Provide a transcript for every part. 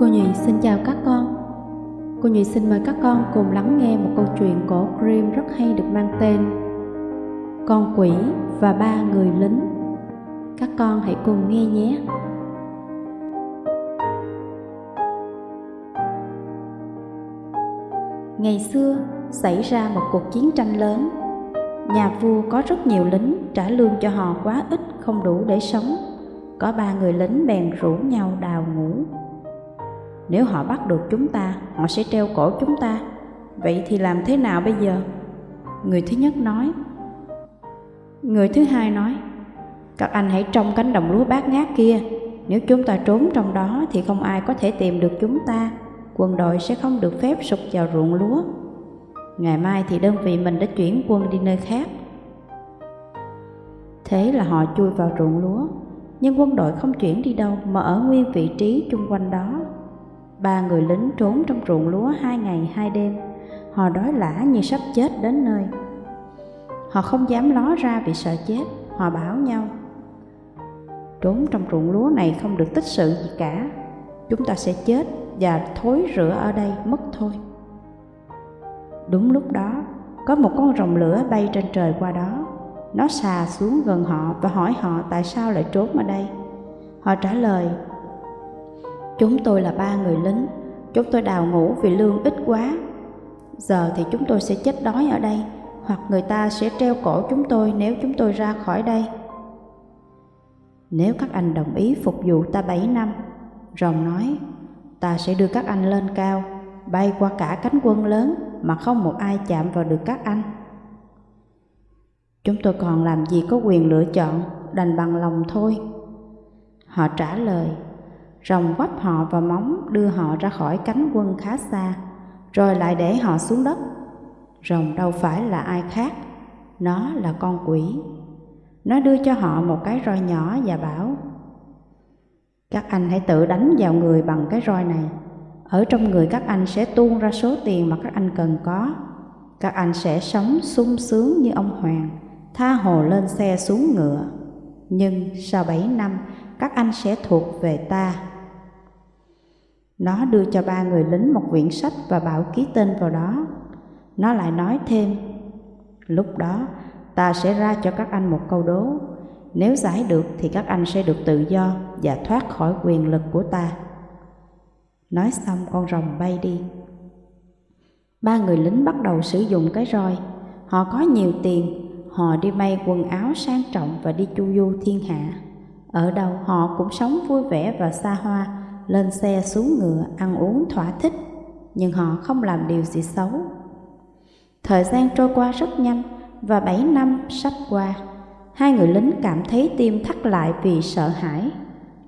Cô Nhụy xin chào các con. Cô Nhụy xin mời các con cùng lắng nghe một câu chuyện cổ Grimm rất hay được mang tên Con quỷ và ba người lính. Các con hãy cùng nghe nhé. Ngày xưa xảy ra một cuộc chiến tranh lớn. Nhà vua có rất nhiều lính trả lương cho họ quá ít không đủ để sống. Có ba người lính bèn rủ nhau đào ngũ nếu họ bắt được chúng ta, họ sẽ treo cổ chúng ta. Vậy thì làm thế nào bây giờ? Người thứ nhất nói. Người thứ hai nói, các anh hãy trong cánh đồng lúa bát ngát kia. Nếu chúng ta trốn trong đó thì không ai có thể tìm được chúng ta. Quân đội sẽ không được phép sụp vào ruộng lúa. Ngày mai thì đơn vị mình đã chuyển quân đi nơi khác. Thế là họ chui vào ruộng lúa, nhưng quân đội không chuyển đi đâu mà ở nguyên vị trí chung quanh đó Ba người lính trốn trong ruộng lúa hai ngày hai đêm. Họ đói lả như sắp chết đến nơi. Họ không dám ló ra vì sợ chết, Họ bảo nhau. Trốn trong ruộng lúa này không được tích sự gì cả. Chúng ta sẽ chết và thối rữa ở đây mất thôi. Đúng lúc đó, Có một con rồng lửa bay trên trời qua đó. Nó xà xuống gần họ và hỏi họ tại sao lại trốn ở đây. Họ trả lời Chúng tôi là ba người lính, chúng tôi đào ngũ vì lương ít quá. Giờ thì chúng tôi sẽ chết đói ở đây, hoặc người ta sẽ treo cổ chúng tôi nếu chúng tôi ra khỏi đây. Nếu các anh đồng ý phục vụ ta bảy năm, rồng nói, ta sẽ đưa các anh lên cao, bay qua cả cánh quân lớn mà không một ai chạm vào được các anh. Chúng tôi còn làm gì có quyền lựa chọn, đành bằng lòng thôi. Họ trả lời, rồng quắp họ vào móng đưa họ ra khỏi cánh quân khá xa, rồi lại để họ xuống đất. Rồng đâu phải là ai khác, nó là con quỷ. Nó đưa cho họ một cái roi nhỏ và bảo, Các anh hãy tự đánh vào người bằng cái roi này. Ở trong người các anh sẽ tuôn ra số tiền mà các anh cần có. Các anh sẽ sống sung sướng như ông Hoàng, tha hồ lên xe xuống ngựa. Nhưng sau bảy năm, các anh sẽ thuộc về ta nó đưa cho ba người lính một quyển sách và bảo ký tên vào đó. Nó lại nói thêm, lúc đó ta sẽ ra cho các anh một câu đố. Nếu giải được thì các anh sẽ được tự do và thoát khỏi quyền lực của ta. Nói xong con rồng bay đi. Ba người lính bắt đầu sử dụng cái roi. Họ có nhiều tiền, họ đi may quần áo sang trọng và đi chu du thiên hạ. Ở đâu họ cũng sống vui vẻ và xa hoa lên xe xuống ngựa ăn uống thỏa thích, nhưng họ không làm điều gì xấu. Thời gian trôi qua rất nhanh và bảy năm sắp qua, hai người lính cảm thấy tim thắt lại vì sợ hãi.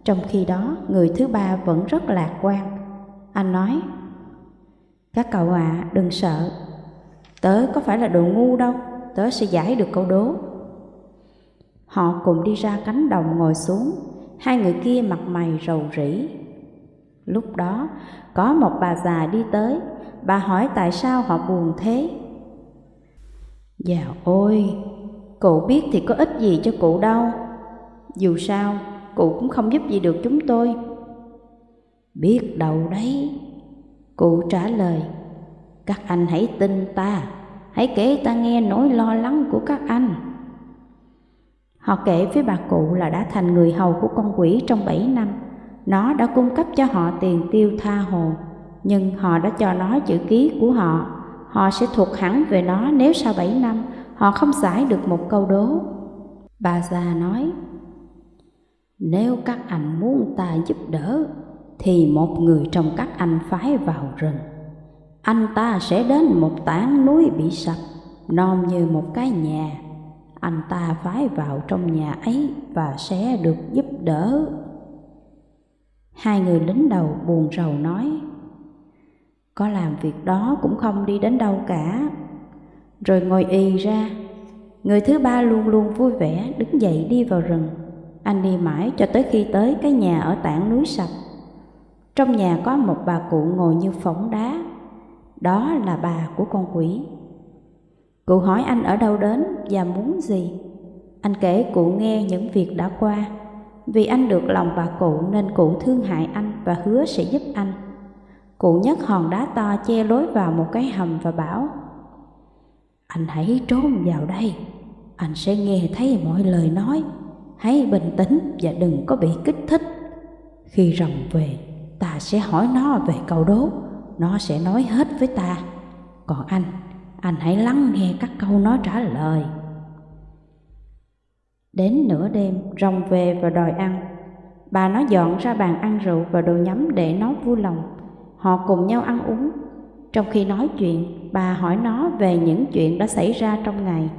Trong khi đó, người thứ ba vẫn rất lạc quan. Anh nói, Các cậu ạ, à, đừng sợ. Tớ có phải là đồ ngu đâu, tớ sẽ giải được câu đố. Họ cùng đi ra cánh đồng ngồi xuống, hai người kia mặt mày rầu rĩ, Lúc đó, có một bà già đi tới, bà hỏi tại sao họ buồn thế. Dạ ôi, cụ biết thì có ích gì cho cụ đâu. Dù sao, cụ cũng không giúp gì được chúng tôi. Biết đâu đấy. Cụ trả lời, các anh hãy tin ta, hãy kể ta nghe nỗi lo lắng của các anh. Họ kể với bà cụ là đã thành người hầu của con quỷ trong bảy năm nó đã cung cấp cho họ tiền tiêu tha hồ, nhưng họ đã cho nó chữ ký của họ. Họ sẽ thuộc hẳn về nó nếu sau bảy năm họ không giải được một câu đố. Bà già nói, nếu các anh muốn ta giúp đỡ, thì một người trong các anh phái vào rừng. Anh ta sẽ đến một tảng núi bị sập, non như một cái nhà. Anh ta phái vào trong nhà ấy và sẽ được giúp đỡ. Hai người lính đầu buồn rầu nói, Có làm việc đó cũng không đi đến đâu cả. Rồi ngồi y ra. Người thứ ba luôn luôn vui vẻ, đứng dậy đi vào rừng. Anh đi mãi cho tới khi tới cái nhà ở tảng núi sập. Trong nhà có một bà cụ ngồi như phỏng đá. Đó là bà của con quỷ. Cụ hỏi anh ở đâu đến và muốn gì. Anh kể cụ nghe những việc đã qua. Vì anh được lòng bà cụ nên cụ thương hại anh và hứa sẽ giúp anh. Cụ nhấc hòn đá to che lối vào một cái hầm và bảo Anh hãy trốn vào đây, anh sẽ nghe thấy mọi lời nói. Hãy bình tĩnh và đừng có bị kích thích. Khi rồng về, ta sẽ hỏi nó về câu đố, nó sẽ nói hết với ta. Còn anh, anh hãy lắng nghe các câu nó trả lời. Đến nửa đêm, rồng về và đòi ăn. Bà nó dọn ra bàn ăn rượu và đồ nhắm để nó vui lòng. Họ cùng nhau ăn uống. Trong khi nói chuyện, bà hỏi nó về những chuyện đã xảy ra trong ngày.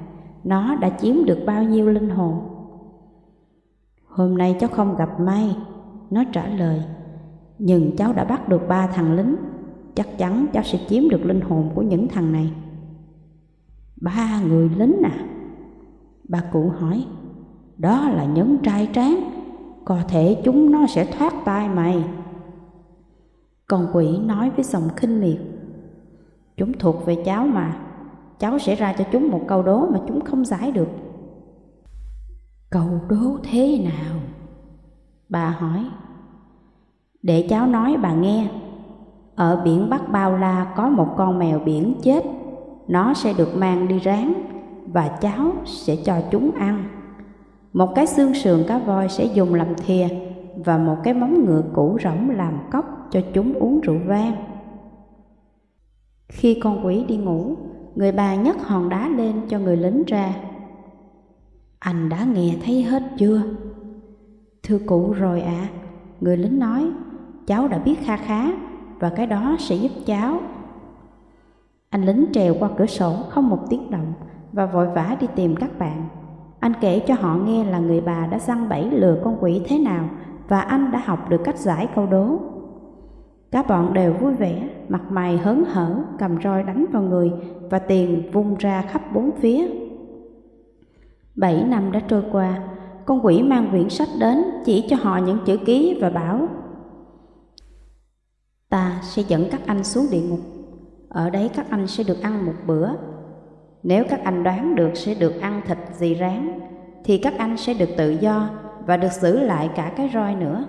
Nó đã chiếm được bao nhiêu linh hồn. Hôm nay cháu không gặp may, nó trả lời. Nhưng cháu đã bắt được ba thằng lính, chắc chắn cháu sẽ chiếm được linh hồn của những thằng này. Ba người lính à? Bà cụ hỏi. Đó là những trai tráng, có thể chúng nó sẽ thoát tay mày. Con quỷ nói với giọng khinh miệt. Chúng thuộc về cháu mà, cháu sẽ ra cho chúng một câu đố mà chúng không giải được. Câu đố thế nào? Bà hỏi. Để cháu nói bà nghe. Ở biển Bắc Bao La có một con mèo biển chết. Nó sẽ được mang đi rán và cháu sẽ cho chúng ăn. Một cái xương sườn cá voi sẽ dùng làm thìa và một cái móng ngựa cũ rỗng làm cốc cho chúng uống rượu vang. Khi con quỷ đi ngủ, người bà nhấc hòn đá lên cho người lính ra. Anh đã nghe thấy hết chưa? Thưa cụ rồi ạ, à, người lính nói, cháu đã biết kha khá và cái đó sẽ giúp cháu. Anh lính trèo qua cửa sổ không một tiếng động và vội vã đi tìm các bạn. Anh kể cho họ nghe là người bà đã săn bẫy lừa con quỷ thế nào và anh đã học được cách giải câu đố. Các bọn đều vui vẻ, mặt mày hớn hở, cầm roi đánh vào người và tiền vung ra khắp bốn phía. Bảy năm đã trôi qua, con quỷ mang quyển sách đến chỉ cho họ những chữ ký và bảo Ta sẽ dẫn các anh xuống địa ngục, ở đấy các anh sẽ được ăn một bữa. Nếu các anh đoán được sẽ được ăn thịt gì rán, thì các anh sẽ được tự do và được giữ lại cả cái roi nữa.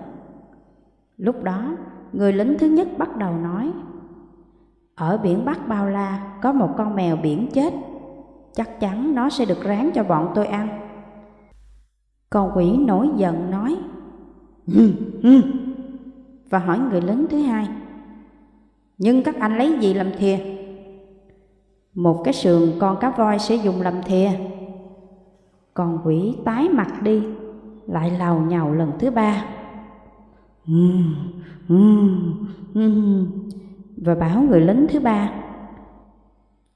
Lúc đó, người lính thứ nhất bắt đầu nói, Ở biển Bắc Bao La có một con mèo biển chết, chắc chắn nó sẽ được rán cho bọn tôi ăn. Con quỷ nổi giận nói, và hỏi người lính thứ hai, Nhưng các anh lấy gì làm thìa? Một cái sườn con cá voi sẽ dùng làm thìa. Con quỷ tái mặt đi lại lào nhào lần thứ ba. Và bảo người lính thứ ba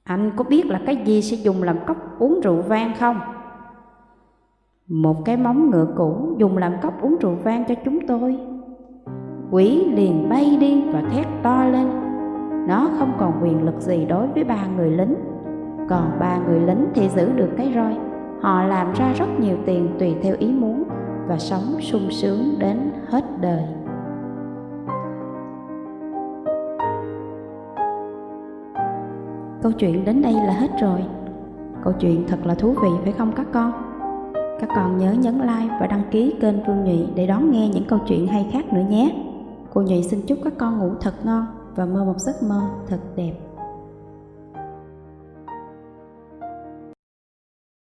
anh có biết là cái gì sẽ dùng làm cốc uống rượu vang không? Một cái móng ngựa cũ dùng làm cốc uống rượu vang cho chúng tôi. Quỷ liền bay đi và thét to lên nó không còn quyền lực gì đối với ba người lính. Còn ba người lính thì giữ được cái roi. Họ làm ra rất nhiều tiền tùy theo ý muốn và sống sung sướng đến hết đời. Câu chuyện đến đây là hết rồi. Câu chuyện thật là thú vị, phải không các con? Các con nhớ nhấn like và đăng ký kênh Phương Nhụy để đón nghe những câu chuyện hay khác nữa nhé. Cô Nhụy xin chúc các con ngủ thật ngon và mơ một giấc mơ thật đẹp.